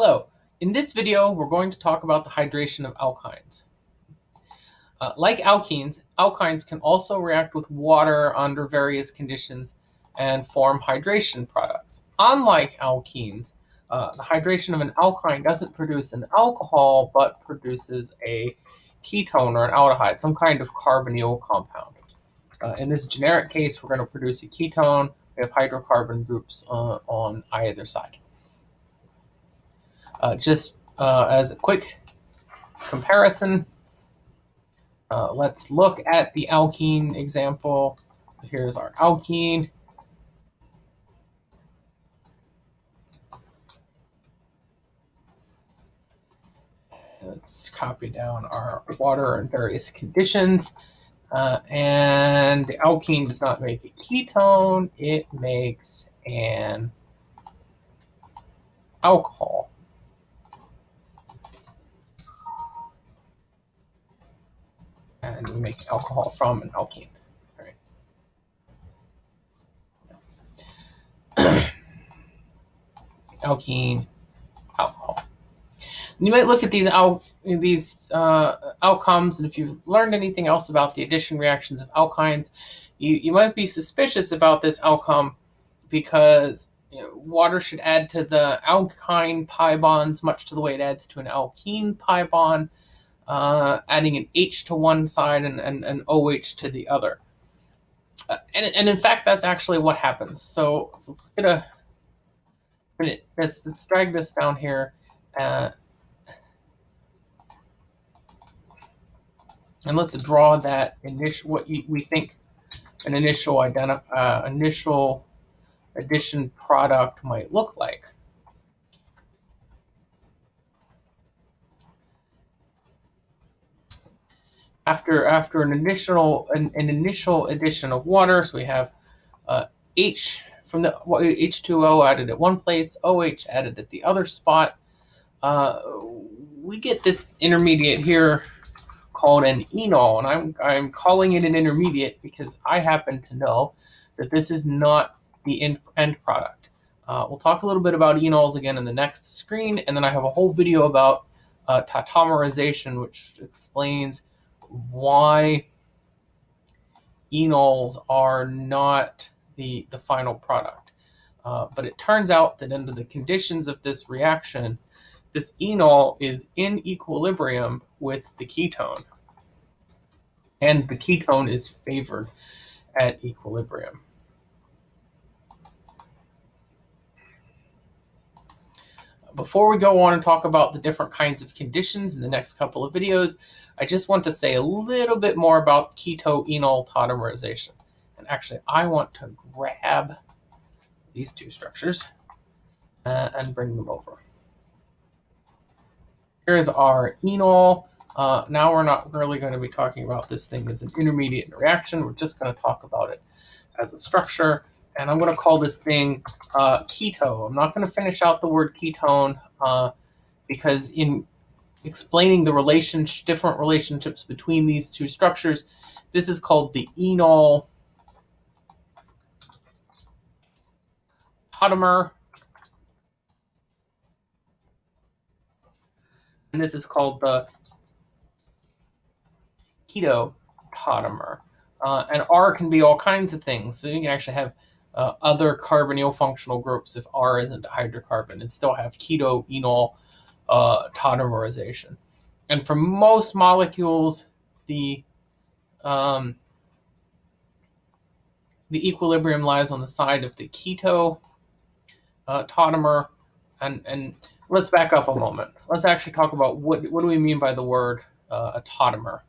Hello, in this video we're going to talk about the hydration of alkynes. Uh, like alkenes, alkynes can also react with water under various conditions and form hydration products. Unlike alkenes, uh, the hydration of an alkyne doesn't produce an alcohol but produces a ketone or an aldehyde, some kind of carbonyl compound. Uh, in this generic case, we're going to produce a ketone. We have hydrocarbon groups uh, on either side. Uh, just uh, as a quick comparison, uh, let's look at the alkene example. Here's our alkene. Let's copy down our water in various conditions. Uh, and the alkene does not make a ketone, it makes an alcohol. And we make alcohol from an alkene. Right. alkene, alcohol. You might look at these al these uh, outcomes, and if you've learned anything else about the addition reactions of alkynes, you, you might be suspicious about this outcome because you know, water should add to the alkyne pi bonds much to the way it adds to an alkene pi bond uh, adding an H to one side and an OH to the other. Uh, and, and in fact, that's actually what happens. So, so let's get a minute. Let's, let's drag this down here. Uh, and let's draw that initial, what you, we think an initial uh, initial addition product might look like. After after an initial an, an initial addition of water, so we have uh, H from the H2O added at one place, OH added at the other spot. Uh, we get this intermediate here called an enol, and I'm I'm calling it an intermediate because I happen to know that this is not the end, end product. Uh, we'll talk a little bit about enols again in the next screen, and then I have a whole video about uh, tautomerization, which explains why enols are not the, the final product. Uh, but it turns out that under the conditions of this reaction, this enol is in equilibrium with the ketone. And the ketone is favored at equilibrium. Before we go on and talk about the different kinds of conditions in the next couple of videos, I just want to say a little bit more about keto-enol tautomerization. And actually, I want to grab these two structures uh, and bring them over. Here's our enol. Uh, now we're not really going to be talking about this thing as an intermediate reaction. We're just going to talk about it as a structure. And I'm going to call this thing uh, keto. I'm not going to finish out the word ketone uh, because in explaining the relationship, different relationships between these two structures. This is called the enol tautomer. And this is called the keto tautomer. Uh, and R can be all kinds of things. So you can actually have uh, other carbonyl functional groups if R isn't a hydrocarbon and still have keto enol uh, tautomerization. And for most molecules, the um, the equilibrium lies on the side of the keto uh, tautomer. And, and let's back up a moment. Let's actually talk about what, what do we mean by the word uh, a tautomer.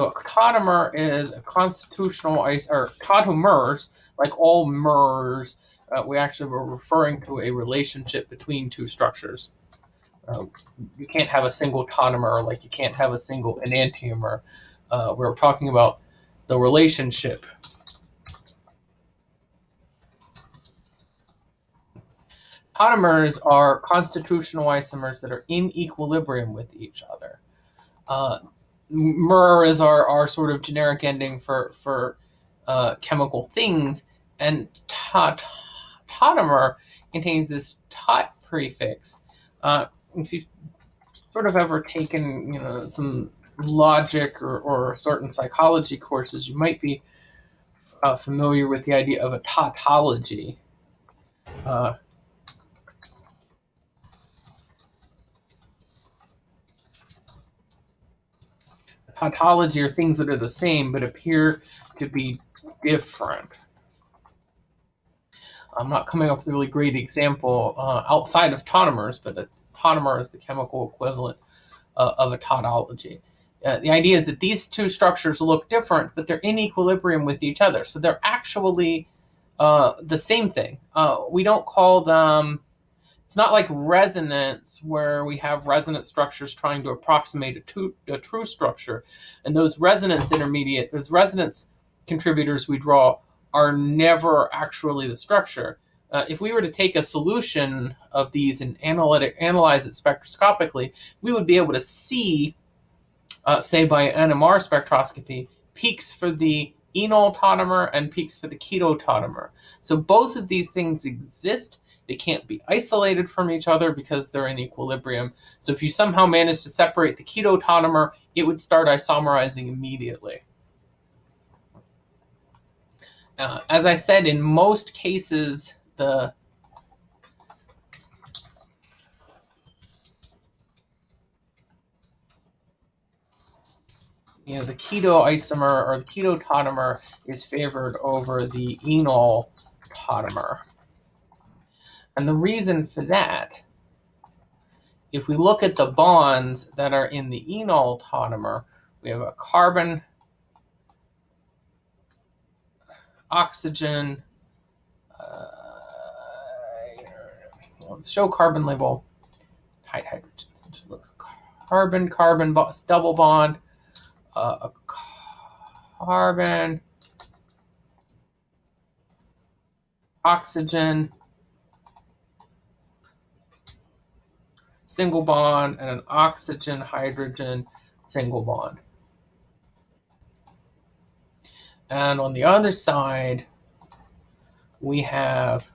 So a tautomer is a constitutional or tautomers, like all mers, uh, we actually were referring to a relationship between two structures. Uh, you can't have a single tautomer, like you can't have a single enantiomer. Uh, we're talking about the relationship. Tautomers are constitutional isomers that are in equilibrium with each other. Uh, mer is our, our sort of generic ending for for uh, chemical things, and tot tautomer contains this tot prefix. Uh, if you've sort of ever taken you know some logic or, or certain psychology courses, you might be uh, familiar with the idea of a tautology. Tautology are things that are the same but appear to be different. I'm not coming up with a really great example uh, outside of tautomers, but a tautomer is the chemical equivalent uh, of a tautology. Uh, the idea is that these two structures look different, but they're in equilibrium with each other. So they're actually uh, the same thing. Uh, we don't call them, it's not like resonance where we have resonance structures trying to approximate a, to, a true structure. And those resonance intermediate, those resonance contributors we draw are never actually the structure. Uh, if we were to take a solution of these and analytic, analyze it spectroscopically, we would be able to see, uh, say by NMR spectroscopy, peaks for the enol tautomer and peaks for the keto tautomer. So both of these things exist. They can't be isolated from each other because they're in equilibrium. So if you somehow manage to separate the keto tautomer, it would start isomerizing immediately. Uh, as I said, in most cases, the you know the keto isomer or the keto tautomer is favored over the enol tautomer. And the reason for that, if we look at the bonds that are in the enol tautomer, we have a carbon oxygen. Uh, let's show carbon label tight hydrogens. Look, carbon, carbon double bond, uh, a carbon, oxygen, single bond, and an oxygen, hydrogen, single bond. And on the other side, we have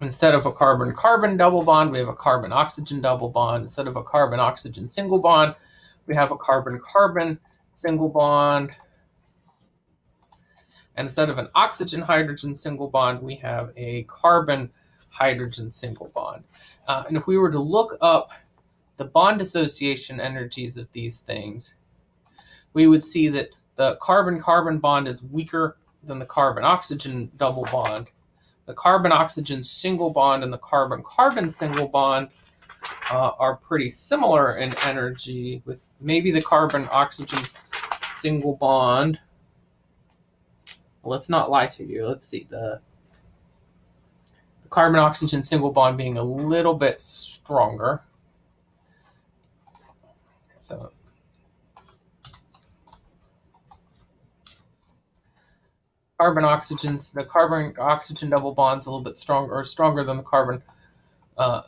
instead of a carbon-carbon double bond, we have a carbon-oxygen double bond. Instead of a carbon-oxygen single bond, we have a carbon-carbon single bond. And instead of an oxygen-hydrogen single bond, we have a carbon-hydrogen single bond. Uh, and if we were to look up the bond dissociation energies of these things, we would see that the carbon-carbon bond is weaker than the carbon-oxygen double bond. The carbon-oxygen single bond and the carbon-carbon single bond uh, are pretty similar in energy, with maybe the carbon-oxygen single bond. let's not lie to you. Let's see. The, the carbon-oxygen single bond being a little bit stronger. So carbon oxygens, the carbon oxygen double bond is a little bit stronger or stronger than the carbon uh,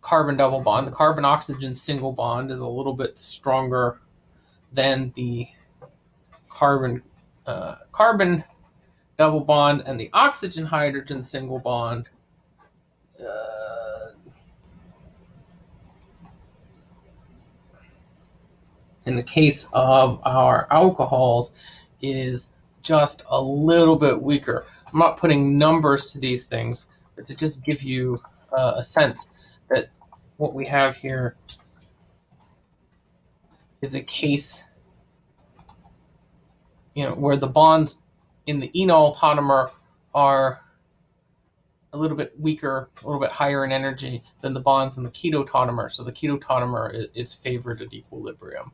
carbon double bond. The carbon oxygen single bond is a little bit stronger than the carbon uh, carbon double bond and the oxygen hydrogen single bond. Uh, in the case of our alcohols is just a little bit weaker. I'm not putting numbers to these things, but to just give you uh, a sense that what we have here is a case you know, where the bonds in the enol tautomer are a little bit weaker, a little bit higher in energy than the bonds in the keto tautomer. So the keto tautomer is, is favored at equilibrium.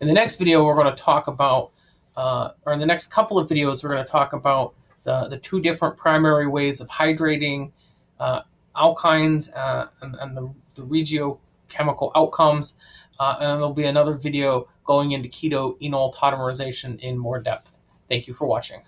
In the next video, we're going to talk about, uh, or in the next couple of videos, we're going to talk about the, the two different primary ways of hydrating uh, alkynes uh, and, and the, the regiochemical outcomes. Uh, and there'll be another video going into keto enol tautomerization in more depth. Thank you for watching.